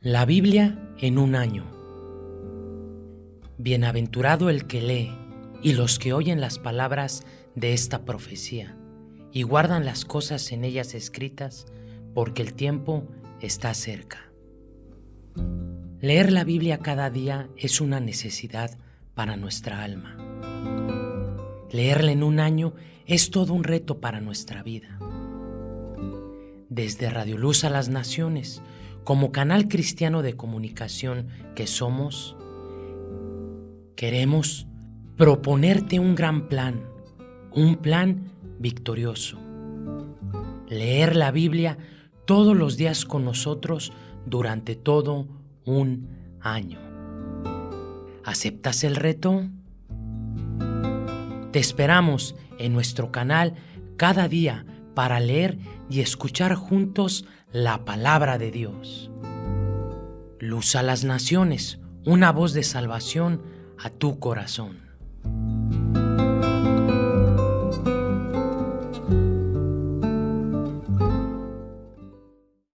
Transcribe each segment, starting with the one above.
La Biblia en un año. Bienaventurado el que lee y los que oyen las palabras de esta profecía y guardan las cosas en ellas escritas, porque el tiempo está cerca. Leer la Biblia cada día es una necesidad para nuestra alma. Leerla en un año es todo un reto para nuestra vida. Desde Radio Luz a las Naciones, como canal cristiano de comunicación que somos, queremos proponerte un gran plan, un plan victorioso. Leer la Biblia todos los días con nosotros durante todo un año. ¿Aceptas el reto? Te esperamos en nuestro canal cada día para leer y escuchar juntos la palabra de Dios. Luz a las naciones, una voz de salvación a tu corazón.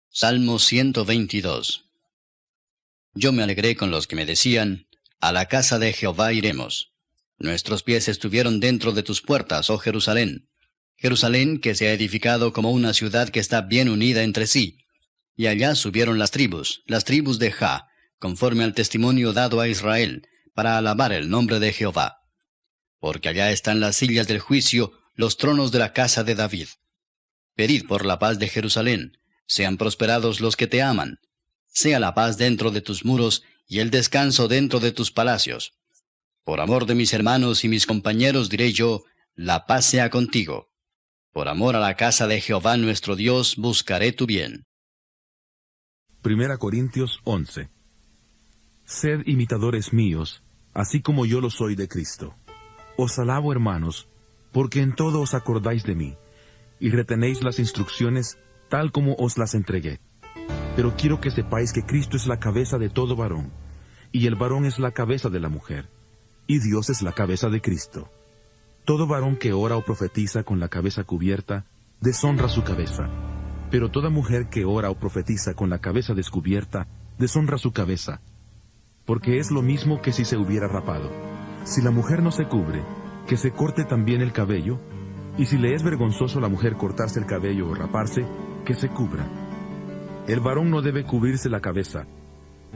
Salmo 122 Yo me alegré con los que me decían, A la casa de Jehová iremos. Nuestros pies estuvieron dentro de tus puertas, oh Jerusalén. Jerusalén que se ha edificado como una ciudad que está bien unida entre sí. Y allá subieron las tribus, las tribus de Ja, conforme al testimonio dado a Israel, para alabar el nombre de Jehová. Porque allá están las sillas del juicio, los tronos de la casa de David. Pedid por la paz de Jerusalén, sean prosperados los que te aman. Sea la paz dentro de tus muros y el descanso dentro de tus palacios. Por amor de mis hermanos y mis compañeros diré yo, la paz sea contigo. Por amor a la casa de Jehová nuestro Dios buscaré tu bien. Primera Corintios 11 Sed imitadores míos, así como yo lo soy de Cristo. Os alabo, hermanos, porque en todo os acordáis de mí, y retenéis las instrucciones tal como os las entregué. Pero quiero que sepáis que Cristo es la cabeza de todo varón, y el varón es la cabeza de la mujer, y Dios es la cabeza de Cristo. Todo varón que ora o profetiza con la cabeza cubierta, deshonra su cabeza. Pero toda mujer que ora o profetiza con la cabeza descubierta, deshonra su cabeza. Porque es lo mismo que si se hubiera rapado. Si la mujer no se cubre, que se corte también el cabello, y si le es vergonzoso a la mujer cortarse el cabello o raparse, que se cubra. El varón no debe cubrirse la cabeza,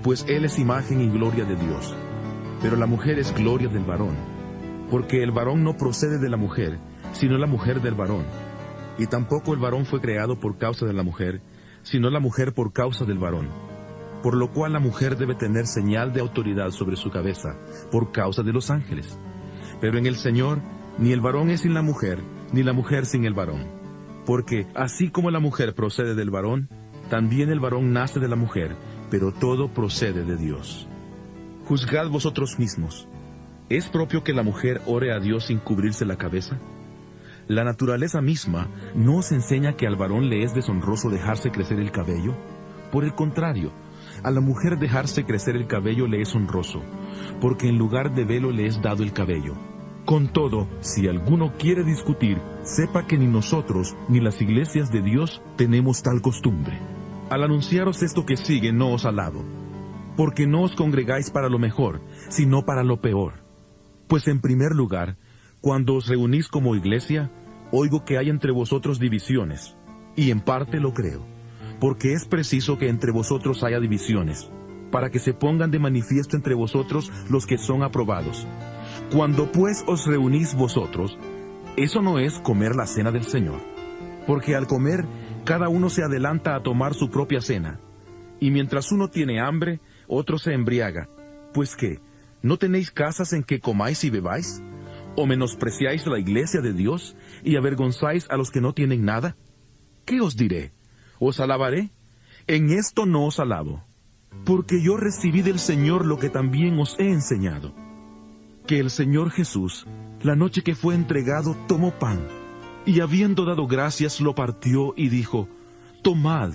pues él es imagen y gloria de Dios, pero la mujer es gloria del varón porque el varón no procede de la mujer, sino la mujer del varón. Y tampoco el varón fue creado por causa de la mujer, sino la mujer por causa del varón. Por lo cual la mujer debe tener señal de autoridad sobre su cabeza, por causa de los ángeles. Pero en el Señor, ni el varón es sin la mujer, ni la mujer sin el varón. Porque así como la mujer procede del varón, también el varón nace de la mujer, pero todo procede de Dios. Juzgad vosotros mismos. ¿Es propio que la mujer ore a Dios sin cubrirse la cabeza? ¿La naturaleza misma no os enseña que al varón le es deshonroso dejarse crecer el cabello? Por el contrario, a la mujer dejarse crecer el cabello le es honroso, porque en lugar de velo le es dado el cabello. Con todo, si alguno quiere discutir, sepa que ni nosotros ni las iglesias de Dios tenemos tal costumbre. Al anunciaros esto que sigue no os alabo, porque no os congregáis para lo mejor, sino para lo peor. Pues en primer lugar, cuando os reunís como iglesia, oigo que hay entre vosotros divisiones, y en parte lo creo, porque es preciso que entre vosotros haya divisiones, para que se pongan de manifiesto entre vosotros los que son aprobados. Cuando pues os reunís vosotros, eso no es comer la cena del Señor, porque al comer cada uno se adelanta a tomar su propia cena, y mientras uno tiene hambre, otro se embriaga, pues que, ¿No tenéis casas en que comáis y bebáis? ¿O menospreciáis la iglesia de Dios y avergonzáis a los que no tienen nada? ¿Qué os diré? ¿Os alabaré? En esto no os alabo, porque yo recibí del Señor lo que también os he enseñado. Que el Señor Jesús, la noche que fue entregado, tomó pan, y habiendo dado gracias lo partió y dijo, Tomad,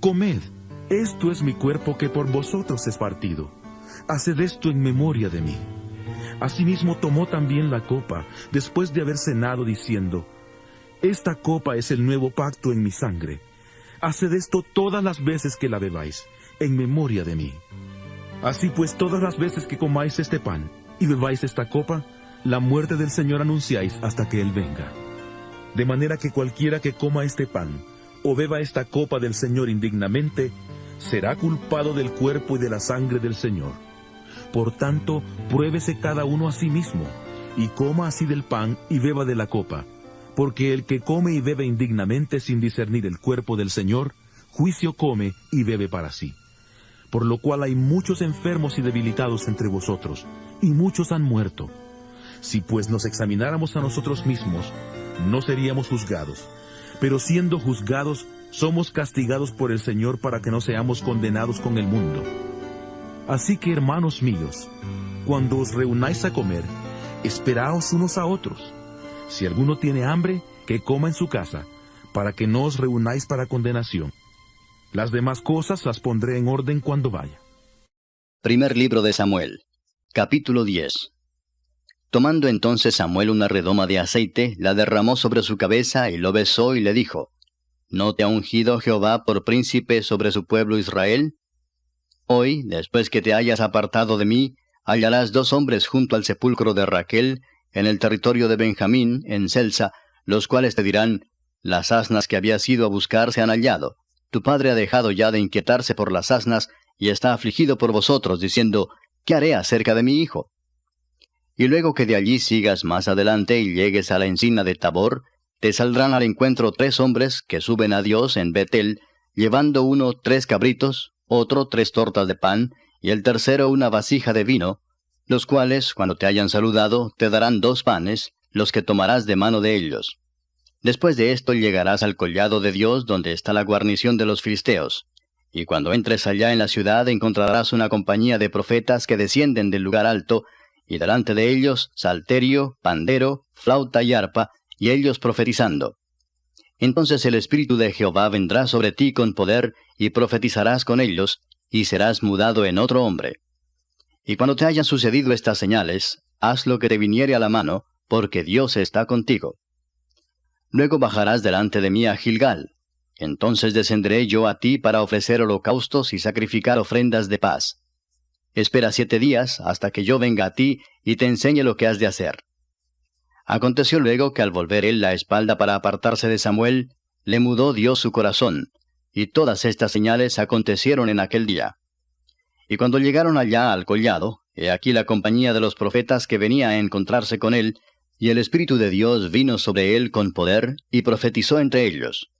comed, esto es mi cuerpo que por vosotros es partido haced esto en memoria de mí. Asimismo tomó también la copa, después de haber cenado, diciendo, Esta copa es el nuevo pacto en mi sangre. Haced esto todas las veces que la bebáis, en memoria de mí. Así pues, todas las veces que comáis este pan y bebáis esta copa, la muerte del Señor anunciáis hasta que Él venga. De manera que cualquiera que coma este pan o beba esta copa del Señor indignamente, será culpado del cuerpo y de la sangre del Señor. Por tanto, pruébese cada uno a sí mismo, y coma así del pan y beba de la copa, porque el que come y bebe indignamente sin discernir el cuerpo del Señor, juicio come y bebe para sí. Por lo cual hay muchos enfermos y debilitados entre vosotros, y muchos han muerto. Si pues nos examináramos a nosotros mismos, no seríamos juzgados, pero siendo juzgados, somos castigados por el Señor para que no seamos condenados con el mundo. Así que, hermanos míos, cuando os reunáis a comer, esperaos unos a otros. Si alguno tiene hambre, que coma en su casa, para que no os reunáis para condenación. Las demás cosas las pondré en orden cuando vaya. Primer libro de Samuel, capítulo 10. Tomando entonces Samuel una redoma de aceite, la derramó sobre su cabeza y lo besó y le dijo, ¿No te ha ungido Jehová por príncipe sobre su pueblo Israel? Hoy, después que te hayas apartado de mí, hallarás dos hombres junto al sepulcro de Raquel, en el territorio de Benjamín, en Celsa, los cuales te dirán, las asnas que habías ido a buscar se han hallado. Tu padre ha dejado ya de inquietarse por las asnas, y está afligido por vosotros, diciendo, ¿qué haré acerca de mi hijo? Y luego que de allí sigas más adelante y llegues a la encina de Tabor, te saldrán al encuentro tres hombres que suben a Dios en Betel, llevando uno tres cabritos, otro tres tortas de pan, y el tercero una vasija de vino, los cuales, cuando te hayan saludado, te darán dos panes, los que tomarás de mano de ellos. Después de esto llegarás al collado de Dios donde está la guarnición de los filisteos. Y cuando entres allá en la ciudad encontrarás una compañía de profetas que descienden del lugar alto, y delante de ellos salterio, pandero, flauta y arpa, y ellos profetizando. Entonces el Espíritu de Jehová vendrá sobre ti con poder, y profetizarás con ellos, y serás mudado en otro hombre. Y cuando te hayan sucedido estas señales, haz lo que te viniere a la mano, porque Dios está contigo. Luego bajarás delante de mí a Gilgal. Entonces descenderé yo a ti para ofrecer holocaustos y sacrificar ofrendas de paz. Espera siete días hasta que yo venga a ti y te enseñe lo que has de hacer. Aconteció luego que al volver él la espalda para apartarse de Samuel, le mudó Dios su corazón, y todas estas señales acontecieron en aquel día. Y cuando llegaron allá al collado, he aquí la compañía de los profetas que venía a encontrarse con él, y el Espíritu de Dios vino sobre él con poder, y profetizó entre ellos.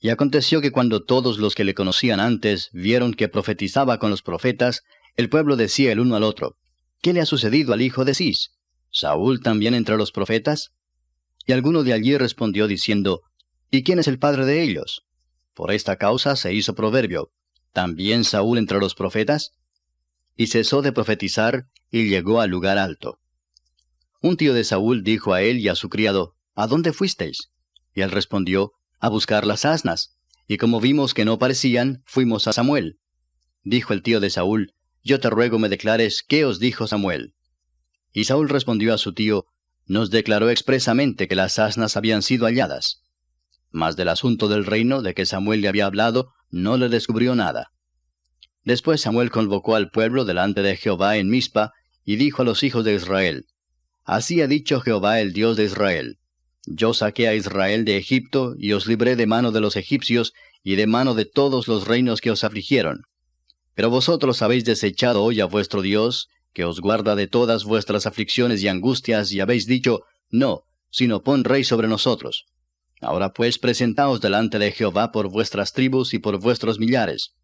Y aconteció que cuando todos los que le conocían antes vieron que profetizaba con los profetas, el pueblo decía el uno al otro, ¿Qué le ha sucedido al hijo de Cis? ¿Saúl también entre los profetas? Y alguno de allí respondió diciendo, ¿Y quién es el padre de ellos? Por esta causa se hizo proverbio, ¿también Saúl entre los profetas? Y cesó de profetizar y llegó al lugar alto. Un tío de Saúl dijo a él y a su criado, ¿A dónde fuisteis? Y él respondió, A buscar las asnas. Y como vimos que no parecían, fuimos a Samuel. Dijo el tío de Saúl, Yo te ruego me declares qué os dijo Samuel. Y Saúl respondió a su tío, Nos declaró expresamente que las asnas habían sido halladas. Mas del asunto del reino de que Samuel le había hablado, no le descubrió nada. Después Samuel convocó al pueblo delante de Jehová en Mizpa, y dijo a los hijos de Israel, Así ha dicho Jehová el Dios de Israel, Yo saqué a Israel de Egipto, y os libré de mano de los egipcios, y de mano de todos los reinos que os afligieron. Pero vosotros habéis desechado hoy a vuestro Dios, que os guarda de todas vuestras aflicciones y angustias, y habéis dicho, No, sino pon rey sobre nosotros. Ahora pues presentaos delante de Jehová por vuestras tribus y por vuestros millares.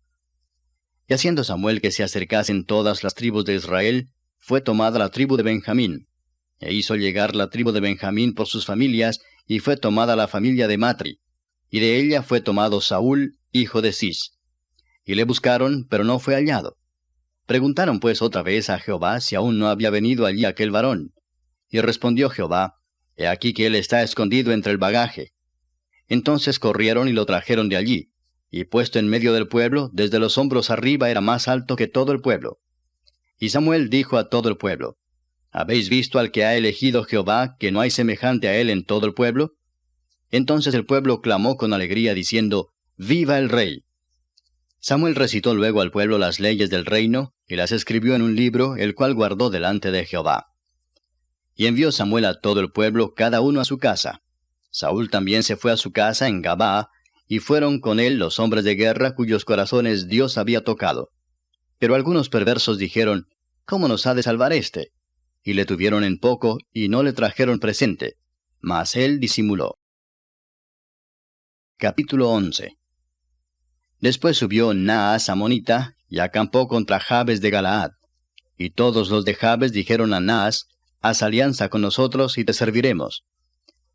Y haciendo Samuel que se acercasen todas las tribus de Israel, fue tomada la tribu de Benjamín. E hizo llegar la tribu de Benjamín por sus familias, y fue tomada la familia de Matri. Y de ella fue tomado Saúl, hijo de Cis. Y le buscaron, pero no fue hallado. Preguntaron pues otra vez a Jehová si aún no había venido allí aquel varón. Y respondió Jehová, He aquí que él está escondido entre el bagaje. Entonces corrieron y lo trajeron de allí, y puesto en medio del pueblo, desde los hombros arriba era más alto que todo el pueblo. Y Samuel dijo a todo el pueblo, ¿Habéis visto al que ha elegido Jehová, que no hay semejante a él en todo el pueblo? Entonces el pueblo clamó con alegría, diciendo, Viva el rey. Samuel recitó luego al pueblo las leyes del reino, y las escribió en un libro, el cual guardó delante de Jehová. Y envió Samuel a todo el pueblo, cada uno a su casa. Saúl también se fue a su casa en Gabá, y fueron con él los hombres de guerra cuyos corazones Dios había tocado. Pero algunos perversos dijeron, ¿Cómo nos ha de salvar éste? Y le tuvieron en poco, y no le trajeron presente. Mas él disimuló. Capítulo 11 Después subió Naas Amonita, y acampó contra Jabes de Galaad. Y todos los de Jabes dijeron a Naas, Haz alianza con nosotros y te serviremos.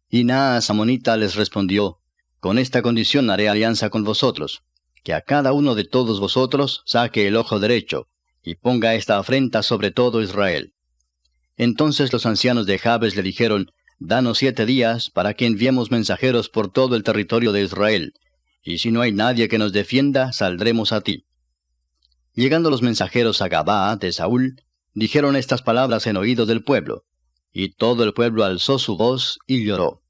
Y Naas Amonita les respondió, Con esta condición haré alianza con vosotros, que a cada uno de todos vosotros saque el ojo derecho, y ponga esta afrenta sobre todo Israel. Entonces los ancianos de Jabes le dijeron, Danos siete días para que enviemos mensajeros por todo el territorio de Israel, y si no hay nadie que nos defienda, saldremos a ti. Llegando los mensajeros a Gabá de Saúl, dijeron estas palabras en oído del pueblo, y todo el pueblo alzó su voz y lloró.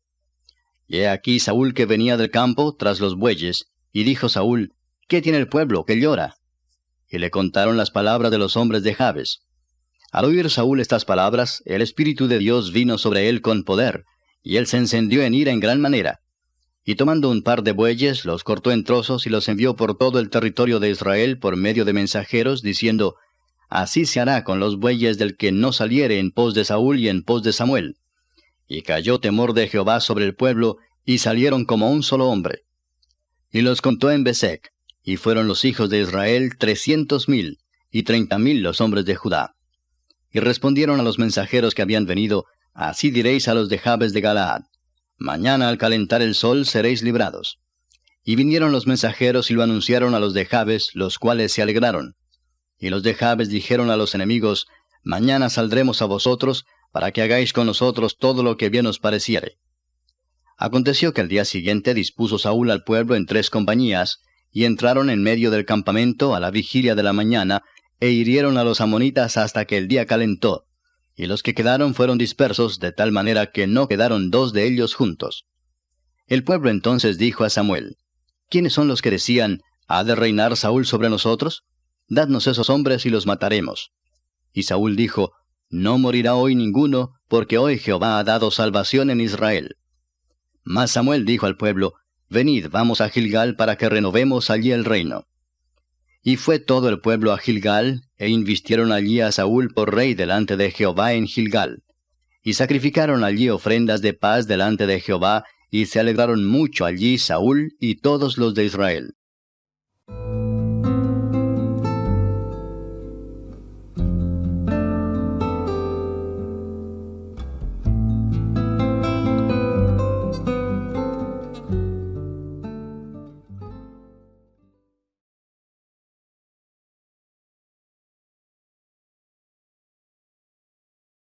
Y he aquí Saúl que venía del campo tras los bueyes, y dijo Saúl, ¿Qué tiene el pueblo que llora? Y le contaron las palabras de los hombres de Jabes. Al oír Saúl estas palabras, el Espíritu de Dios vino sobre él con poder, y él se encendió en ira en gran manera. Y tomando un par de bueyes, los cortó en trozos y los envió por todo el territorio de Israel por medio de mensajeros, diciendo, Así se hará con los bueyes del que no saliere en pos de Saúl y en pos de Samuel. Y cayó temor de Jehová sobre el pueblo, y salieron como un solo hombre. Y los contó en Besec, y fueron los hijos de Israel trescientos mil, y treinta mil los hombres de Judá. Y respondieron a los mensajeros que habían venido, Así diréis a los de Jabes de Galaad, Mañana al calentar el sol seréis librados. Y vinieron los mensajeros y lo anunciaron a los de Jabes, los cuales se alegraron. Y los de Jabes dijeron a los enemigos, Mañana saldremos a vosotros, para que hagáis con nosotros todo lo que bien os pareciere. Aconteció que al día siguiente dispuso Saúl al pueblo en tres compañías, y entraron en medio del campamento a la vigilia de la mañana, e hirieron a los amonitas hasta que el día calentó, y los que quedaron fueron dispersos de tal manera que no quedaron dos de ellos juntos. El pueblo entonces dijo a Samuel, ¿quiénes son los que decían, ¿ha de reinar Saúl sobre nosotros? Dadnos esos hombres y los mataremos. Y Saúl dijo, No morirá hoy ninguno, porque hoy Jehová ha dado salvación en Israel. Mas Samuel dijo al pueblo, Venid, vamos a Gilgal para que renovemos allí el reino. Y fue todo el pueblo a Gilgal, e invistieron allí a Saúl por rey delante de Jehová en Gilgal. Y sacrificaron allí ofrendas de paz delante de Jehová, y se alegraron mucho allí Saúl y todos los de Israel.